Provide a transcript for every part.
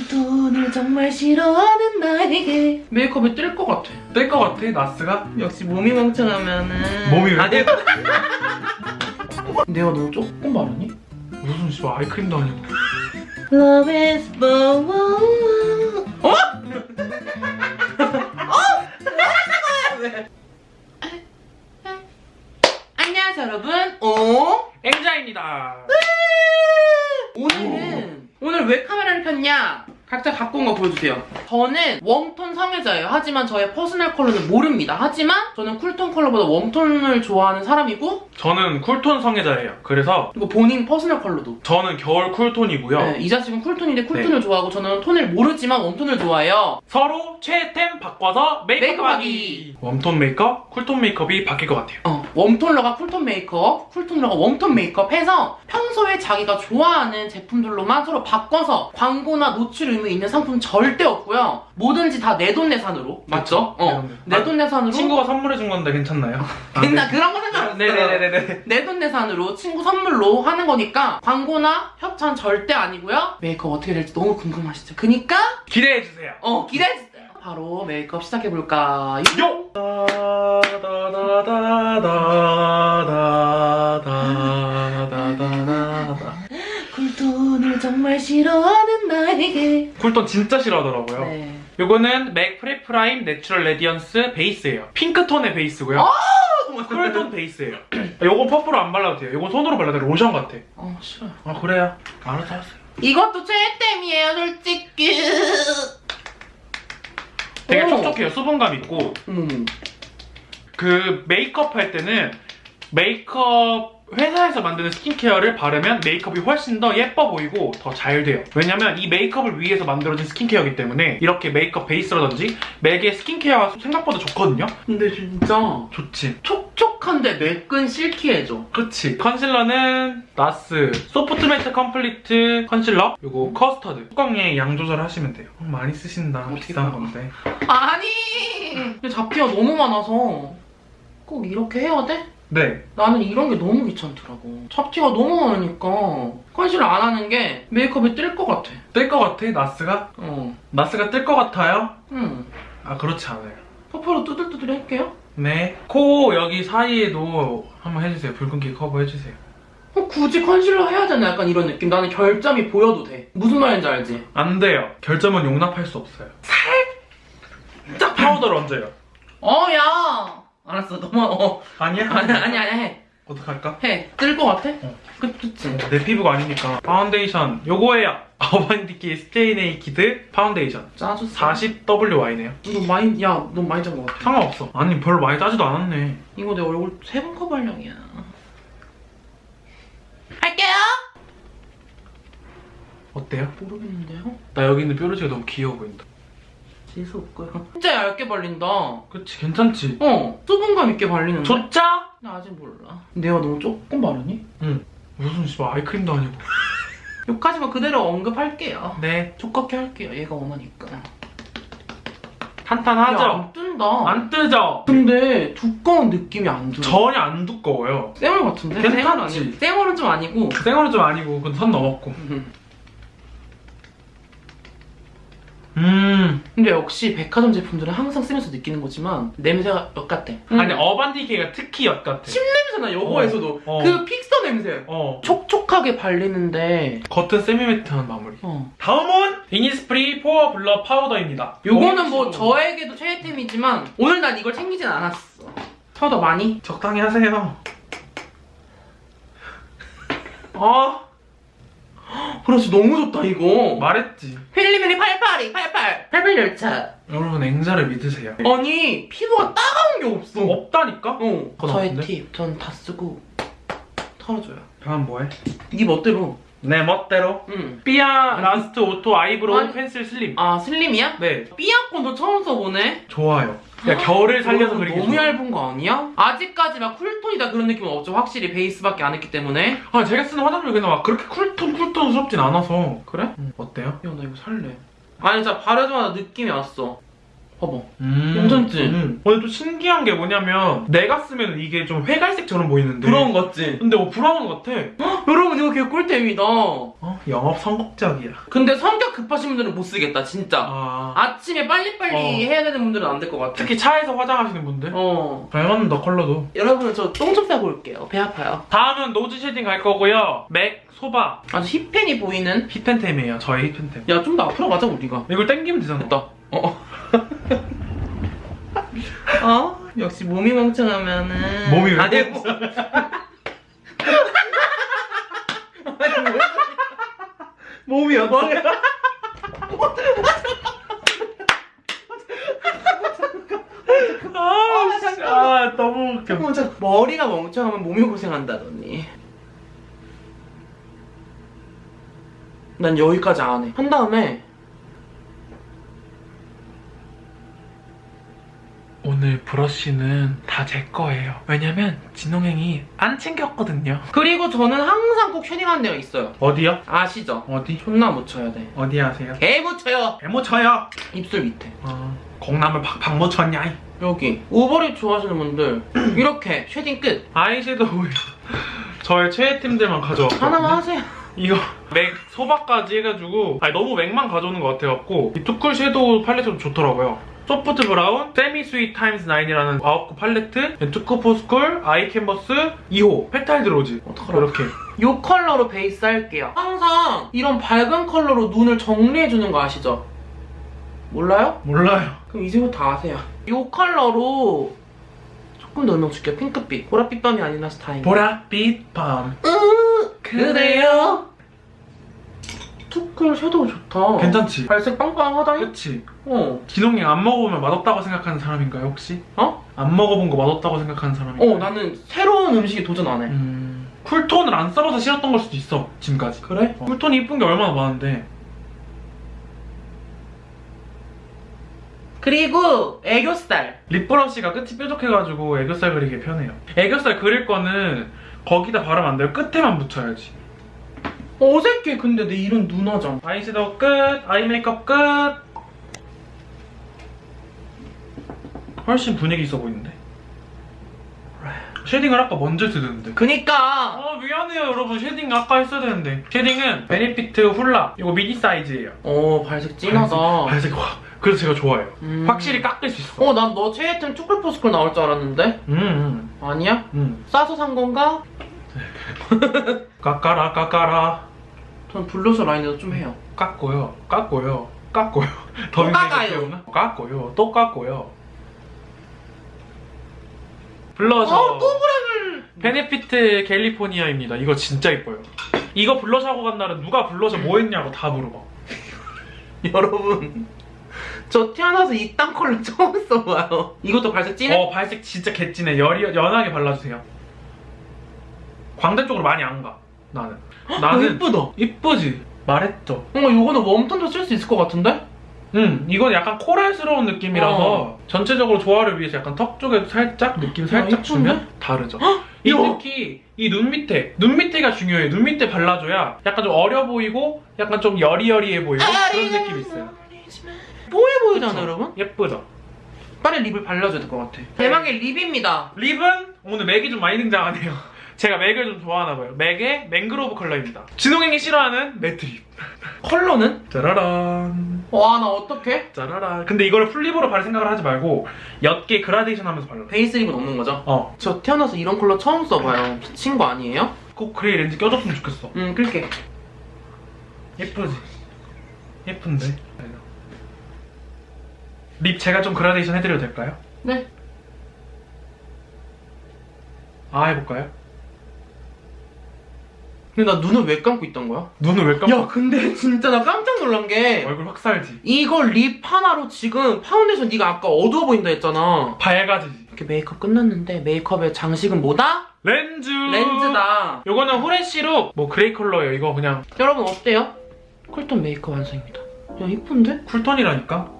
쿨톤을 정말 싫어하는 나에게. 메이크업이 뜰 것 같아. 뜰 것 같아 나스가? 역시 몸이 멍청하면은. 몸이 왜? 아, 내가 내가 너 조금 바르니? 무슨 씨발 아이크림도 아니고 Love is born 어? 안녕하세요 여러분. 어? 앵자입니다. 오늘은 오늘 왜 카메라를 켰냐? 각자 갖고 온 거 보여주세요. 저는 warm tone 성애자예요. 하지만 저의 personal color는 모릅니다. 하지만 저는 쿨톤 컬러보다 웜톤을 좋아하는 사람이고 저는 cool tone 성애자예요 그래서 그리고 본인 personal color도. 저는 겨울 cool tone이고요 네, 이 자식은 쿨톤인데 쿨톤을 좋아하고 저는 톤을 모르지만 warm tone을 좋아해요. 서로 최애템 바꿔서 메이크업하기 warm tone 메이크업, cool tone 메이크업이 바뀔 것 같아요 어, 웜톤러가 쿨톤 메이크업, 쿨톤러가 웜톤 메이크업 해서 평소에 자기가 좋아하는 제품들로만 서로 바꿔서 광고나 노출 의무 있는 상품 절대 없고요. 뭐든지 다 내돈내산으로. 맞죠? 어. 내돈내산으로. 친구가 선물해준 건데 괜찮나요? 근데 그런 거 상관없어요. 네네네네 내돈내산으로 친구 선물로 하는 거니까 광고나 협찬 절대 아니고요. 메이크업 어떻게 될지 너무 궁금하시죠? 그니까 기대해주세요 어 기대해주세요. 바로 메이크업 시작해볼까? 요! cool tone을 정말 싫어하는 나에게. cool tone 진짜 싫어하더라고요. 네. 요거는 맥 Prep Prime Natural Radiance Base예요. 핑크톤의 베이스고요. 아! cool tone 베이스예요. 요거 퍼프로 안 발라도 돼요. 요건 손으로 발라도 돼요. 로션 같아. 어 싫어 아 그래요? 알아서 하세요. 이것도 최애템이에요 솔직히. 되게 오. 촉촉해요 수분감 있고 음. 그 메이크업 할 때는 메이크업 회사에서 만드는 스킨케어를 바르면 메이크업이 훨씬 더 예뻐 보이고 더 잘 돼요. 왜냐면 이 메이크업을 위해서 만들어진 스킨케어이기 때문에 이렇게 메이크업 베이스라든지 맥의 스킨케어가 생각보다 좋거든요? 근데 진짜 좋지. 촉촉한데 매끈 silky해져. 그치. 컨실러는 NARS Soft Matte Complete Concealer 그리고 Custard 뚜껑에 양 조절하시면 돼요. 어, 많이 쓰신다. 어떻게 비싼? 건데. 아니! 잡티가 너무 많아서 꼭 이렇게 해야 돼? 네. 나는 이런 게 너무 귀찮더라고. 잡티가 너무 많으니까 컨실러 안 하는 게 메이크업이 뜰 것 같아. 뜰 것 같아 NARS가? 어. NARS가 뜰 것 같아요? 응. 아 그렇지 않아요. 퍼프로 뚜들뚜들 할게요. 네. 코 여기 사이에도 한번 해주세요. 붉은기 커버 해주세요. 어, 굳이 컨실러 해야 되나? 약간 이런 느낌. 나는 결점이 보여도 돼. 무슨 말인지 알지? 안 돼요. 결점은 용납할 수 없어요. 살짝 파우더를 얹어요. 어, 야! 알았어, 너무, 어. 아니야? 아니, 아니, 아니, 해. 어떡할까? 해. 뜰 것 같아? 어. 그, 그치. 내 피부가 아니니까. 파운데이션. 요거예요. Urban Decay Stay Naked Foundation. 짜줬어. 40WY네요. 너 많이, 야, 너 많이 짠 것 같아. 상관없어. 아니, 별로 많이 짜지도 않았네. 이거 내 얼굴 세 번 커버량이야. 할게요! 어때요? 모르겠는데요? 나 여기 있는 뾰루지가 너무 귀여워 보인다. 재수 없고요. 진짜 얇게 발린다. 그치, 괜찮지? 어, 수분감 있게 발리는데. 좋자? 나 아직 몰라. 내가 너무 조금 바르니? 응. 무슨 씨발 아이크림도 아니고. 여기까지만 그대로 언급할게요. 네. 두껍게 할게요. 얘가 원하니까. 탄탄하죠? 야, 안 뜬다. 안 뜨죠? 근데 두꺼운 느낌이 안 들어. 전혀 안 두꺼워요. 쌩얼 같은데? 괜찮지? 쌩얼. 쌩얼은 좀 아니고. 생얼은 좀 아니고 그건 선 넘었고. 음. 근데 역시 백화점 제품들은 항상 쓰면서 느끼는 거지만 냄새가 엿 같아. 아니 Urban Decay가 특히 엿 같아. 냄새나 여기에서도 어. 그 픽서 냄새. 어. 촉촉하게 발리는데 겉은 semi-matte한 마무리. 어. 다음은 이니스프리 Pore Blur Powder입니다. 요거는 뭐 저에게도 최애템이지만 오늘 난 이걸 챙기진 않았어. 파우더 많이? 적당히 하세요. 아 그렇지 너무 좋다 이거. 말했지. 필리밀리 88이 88 88 열차. 여러분 앵자를 믿으세요. 아니 피부가 따가운 게 없어. 없다니까? 어. 저의? 팁 전 다 쓰고 털어줘요. 다음 뭐해? 네 멋대로. 내 멋대로. 응. 삐아 아니. Last Auto Eyebrow 아니. Pencil Slim. 아 Slim이야? 네. 삐아 꺼도 처음 써보네. 좋아요. 야 결을 살려서 그리기 너무 좋아. 얇은 거 아니야? 아직까지 막 쿨톤이다 그런 느낌은 없죠. 확실히 베이스밖에 안 했기 때문에. 아 제가 쓰는 화장품이 그냥 막 그렇게 쿨톤 쿨톤스럽진 않아서 그래? 음, 어때요? 야 나 이거 살래. 아니 진짜 바르자마자 느낌이 왔어. 봐봐. 음, 괜찮지? 음. 근데 또 신기한 게 뭐냐면 내가 쓰면 이게 좀 회갈색처럼 보이는데 브라운 같지? 근데 뭐 브라운 같아 여러분 이거 개 꿀템이다. 어? 영업 성공적이야 근데 성격 급하신 분들은 못 쓰겠다 진짜. 아 아침에 빨리빨리 어. 해야 되는 분들은 안 될 것 같아. 특히 차에서 화장하시는 분들 어. 잘 맞는다 컬러도 여러분 저 똥 좀 싸고 올게요. 배 아파요. 다음은 nose shading 갈 거고요 MAC, Soba 아주 hit pan이 보이는. hit pan템이에요 저의 hit pan템 야 좀 더 앞으로 가자 우리가. 이걸 땡기면 되잖아 됐다. 어. 어? 역시 몸이 멍청하면은 몸이 왜 아니, 멍청해? 뭐-? 몸이 어때? 아, 씨, 아 너무 웃겨 잠깐. 머리가 멍청하면 몸이 고생한다더니. 난 여기까지 안 해. 한 다음에 오늘 브러쉬는 다 제 거예요 왜냐면 진홍행이 안 챙겼거든요 그리고 저는 항상 꼭 shading하는 데가 있어요. 어디요? 아시죠? 어디? 존나 묻혀야 돼. 어디 하세요? 개 묻혀요. 개 묻혀요 입술 밑에. 어, 공남을 팍팍 묻혔냐 이. 여기. overlip 좋아하시는 분들 이렇게 shading 끝. 아이섀도우예요 저의 최애템들만 가져왔거든요 하나만 하세요. 이거 MAC Soba까지 해가지고 아니 너무 MAC만 가져오는 것 같아갖고 이 too cool 섀도우 팔레트도 좋더라고요 Soft Brown, Semi-Sweet Times 9이라는 9구 팔레트, too cool for school, Eye Canvas, 2호, Pétale de Rose 어떡하라. 이렇게 이 컬러로 베이스 할게요. 항상 이런 밝은 컬러로 눈을 정리해주는 거 아시죠? 몰라요? 몰라요 그럼 이제부터 아세요. 이 컬러로 조금 더 넣어줄게요. 핑크빛. 보랏빛 밤이 아니라서 다행이에요. 보랏빛 밤 그래요? too cool 섀도우 좋다. 괜찮지? 발색 빵빵하다잉? 그치? 어. 진홍이 안 먹어보면 맛없다고 생각하는 사람인가요 혹시? 어? 안 먹어본 거 맛없다고 생각하는 사람인가요? 어, 나는 새로운 음식에 도전 안 해. 음... 쿨톤을 안 써봐서 싫었던 걸 수도 있어 지금까지 그래? 어. 쿨톤이 이쁜 게 얼마나 많은데 그리고 애교살. lip brush가 끝이 뾰족해가지고 애교살 그리기 편해요. 애교살 그릴 거는 거기다 바르면 안 돼요. 끝에만 묻혀야지. 어색해, 근데 내 이름 누나잖아. 아이섀도우 끝, 아이 메이크업 끝. 훨씬 분위기 있어 보이는데. shading을 아까 먼저 했어야 되는데. 그니까. 아 미안해요 여러분 shading 아까 했어야 되는데. shading은 Benefit Hoola 이거 미니 사이즈예요. 어, 발색 진하다. 발색 와. 그래서 제가 좋아해요. 음. 확실히 깎을 수 있어. 어, 난 너 최애 템 too cool for school 나올 줄 알았는데? 음, 음, 아니야? 음. 싸서 산 건가? 깎아라 깎아라. 전 블러셔 라인에도 좀 해요. 깎고요, 깎고요, 깎고요. 더 깎아요. 깎고요, 또 깎고요. 블러셔. 어, 또 브라를! Benefit California입니다. 이거 진짜 이뻐요. 이거 블러셔 하고 간 날은 누가 블러셔 뭐 했냐고 다 물어봐. 여러분. 저 태어나서 이딴 컬러 처음 써봐요. 이것도 발색 진해? 어, 발색 진짜 개찐해. 연하게 발라주세요. 광대 쪽으로 많이 안 가. 나는. 어, 나는 이쁘다. 이쁘지. 말했죠. 뭔가 이거는 웜톤도 쓸 수 있을 것 같은데? 음, 이건 약간 코랄스러운 느낌이라서 어. 전체적으로 조화를 위해서 약간 턱 쪽에 살짝 느낌 살짝 이쁜데? 주면 다르죠. 이 야. 특히 이 눈 밑에, 눈 밑에가 중요해요. 눈 밑에 발라줘야 약간 좀 어려 보이고 약간 좀 여리여리해 보이고 그런 느낌이 있어요. 뽀해 보이잖아? 여러분? 예쁘죠? 빨리 립을 발라줘야 될 것 같아. 대망의 립입니다. 립은 오늘 맥이 좀 많이 등장하네요. 제가 MAC을 좀 좋아하나 봐요. MAC의 Mangrove 컬러입니다. 진홍행이 싫어하는 matte lip. 컬러는? 짜라란. 와, 나 어떡해? 짜라란. 근데 이거를 full lip으로 바를 생각을 하지 말고 옅게 그라데이션 하면서 발라. base lip은 없는 거죠? 어. 저 태어나서 이런 컬러 처음 써봐요. 미친 거 아니에요? 꼭 gray 렌즈 껴줬으면 좋겠어. 응, 끌게. 예쁘지? 예쁜데? 립 제가 좀 그라데이션 해드려도 될까요? 네. 아 해볼까요? 근데 나 눈을 왜 감고 있던 거야? 눈을 왜 감고 야, 근데 진짜 나 깜짝 놀란 게 얼굴 확 살지? 이거 lip 하나로 지금 파운데이션 네가 아까 어두워 보인다 했잖아. 밝아지지? 이렇게 메이크업 끝났는데 메이크업의 장식은 뭐다? 렌즈! 렌즈다. 요거는 fresh로 뭐 gray 컬러예요 이거 그냥 여러분 어때요? cool tone 메이크업 완성입니다. 야 이쁜데? 쿨톤이라니까?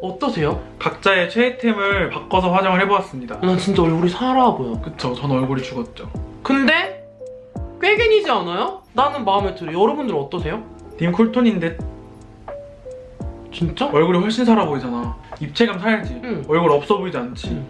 어떠? 어떠세요? 각자의 최애템을 바꿔서 화장을 해보았습니다. 난 진짜 얼굴이 살아 보여. 그쵸, 전 얼굴이 죽었죠. 근데 꾀겐이지 않아요? 나는 마음에 들어요. 여러분들은 어떠세요? 님 cool tone인데 진짜? 얼굴이 훨씬 살아 보이잖아. 입체감 살지. 응. 얼굴 없어 보이지 않지. 응.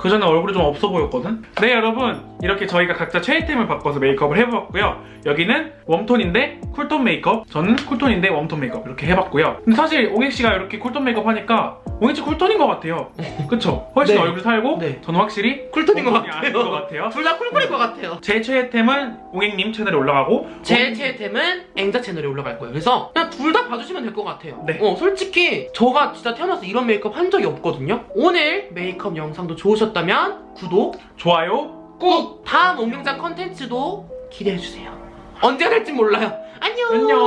그 전에 얼굴이 좀 없어 보였거든? 네, 여러분. 이렇게 저희가 각자 최애템을 바꿔서 메이크업을 해보았고요. 여기는 warm tone인데 cool tone 메이크업. 저는 cool tone인데 warm tone 메이크업. 이렇게 해봤고요. 근데 사실 옹익씨가 이렇게 cool tone 메이크업 하니까 옹익씨 cool tone인 것 같아요. 그쵸? 훨씬 네. 얼굴 살고 네. 저는 확실히 cool tone인 것 같아요. 같아요. 둘 다 cool cool인 것 같아요. 제 최애템은 옹익님 채널에 올라가고 제 최애템은 앵자 채널에 올라갈 거예요. 그래서 그냥 둘 다 봐주시면 될 것 같아요. 네. 어, 솔직히 저가 진짜 태어나서 이런 메이크업 한 적이 없거든요. 오늘 메이크업 영상도 좋으셨 다면 구독 좋아요 꾹! 다음 옥명장 컨텐츠도 기대해주세요. 언제 될지 몰라요. 안녕! 안녕